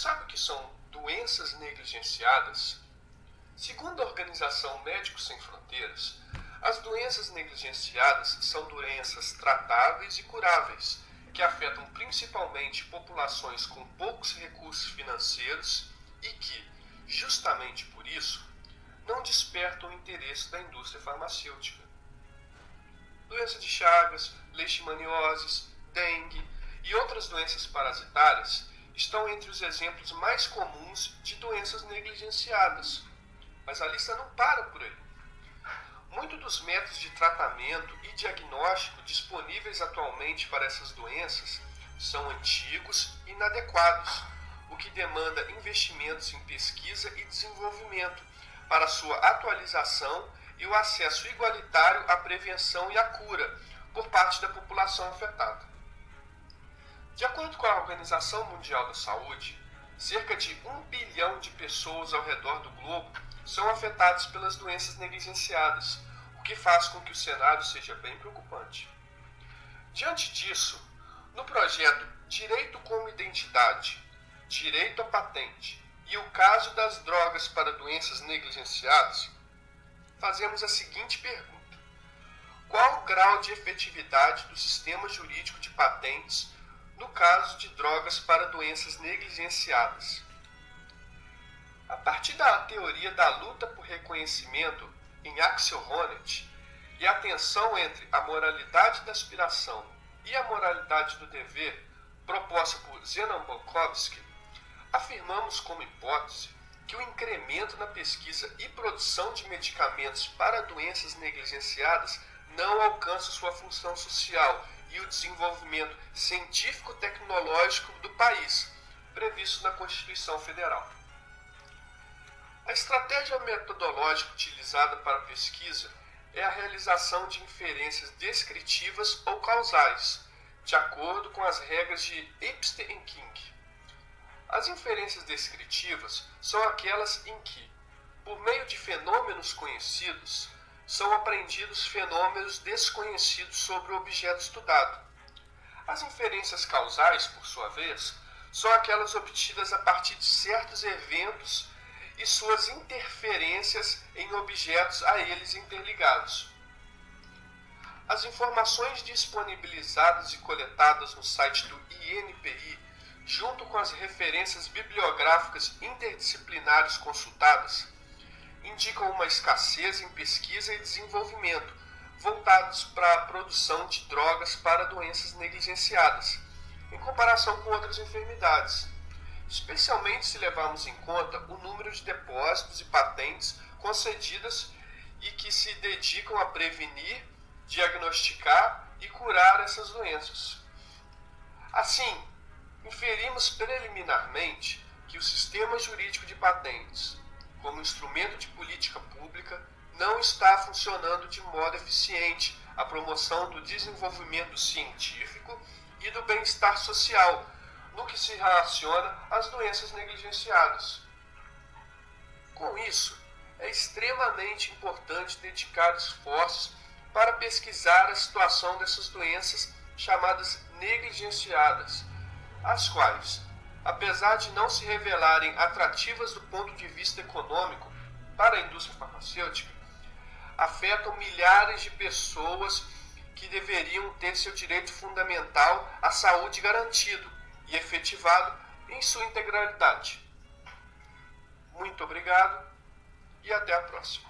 sabe o que são doenças negligenciadas? Segundo a Organização Médicos Sem Fronteiras, as doenças negligenciadas são doenças tratáveis e curáveis, que afetam principalmente populações com poucos recursos financeiros e que, justamente por isso, não despertam o interesse da indústria farmacêutica. Doença de Chagas, leishmanioses, dengue e outras doenças parasitárias estão entre os exemplos mais comuns de doenças negligenciadas. Mas a lista não para por aí. Muitos dos métodos de tratamento e diagnóstico disponíveis atualmente para essas doenças são antigos e inadequados, o que demanda investimentos em pesquisa e desenvolvimento para sua atualização e o acesso igualitário à prevenção e à cura por parte da população afetada. De acordo com a Organização Mundial da Saúde, cerca de um bilhão de pessoas ao redor do globo são afetados pelas doenças negligenciadas, o que faz com que o cenário seja bem preocupante. Diante disso, no projeto Direito como Identidade, Direito à Patente e o caso das drogas para doenças negligenciadas, fazemos a seguinte pergunta: Qual o grau de efetividade do sistema jurídico de patentes no caso de drogas para doenças negligenciadas? A partir da teoria da luta por reconhecimento em Axel Honneth e a tensão entre a moralidade da aspiração e a moralidade do dever proposta por Zenon afirmamos como hipótese que o incremento na pesquisa e produção de medicamentos para doenças negligenciadas não alcança sua função social e o desenvolvimento científico-tecnológico do país, previsto na Constituição Federal. A estratégia metodológica utilizada para a pesquisa é a realização de inferências descritivas ou causais, de acordo com as regras de Epstein e King. As inferências descritivas são aquelas em que, por meio de fenômenos conhecidos, são aprendidos fenômenos desconhecidos sobre o objeto estudado. As inferências causais, por sua vez, são aquelas obtidas a partir de certos eventos e suas interferências em objetos a eles interligados. As informações disponibilizadas e coletadas no site do INPI, junto com as referências bibliográficas interdisciplinares consultadas, indicam uma escassez em pesquisa e desenvolvimento voltados para a produção de drogas para doenças negligenciadas, em comparação com outras enfermidades especialmente se levarmos em conta o número de depósitos e patentes concedidas e que se dedicam a prevenir, diagnosticar e curar essas doenças. Assim, inferimos preliminarmente que o sistema jurídico de patentes, como instrumento de política pública, não está funcionando de modo eficiente à promoção do desenvolvimento científico e do bem-estar social no que se relaciona às doenças negligenciadas. Com isso, é extremamente importante dedicar esforços para pesquisar a situação dessas doenças chamadas negligenciadas, as quais, apesar de não se revelarem atrativas do ponto de vista econômico para a indústria farmacêutica, afetam milhares de pessoas que deveriam ter seu direito fundamental à saúde garantido e efetivado em sua integralidade. Muito obrigado e até a próxima.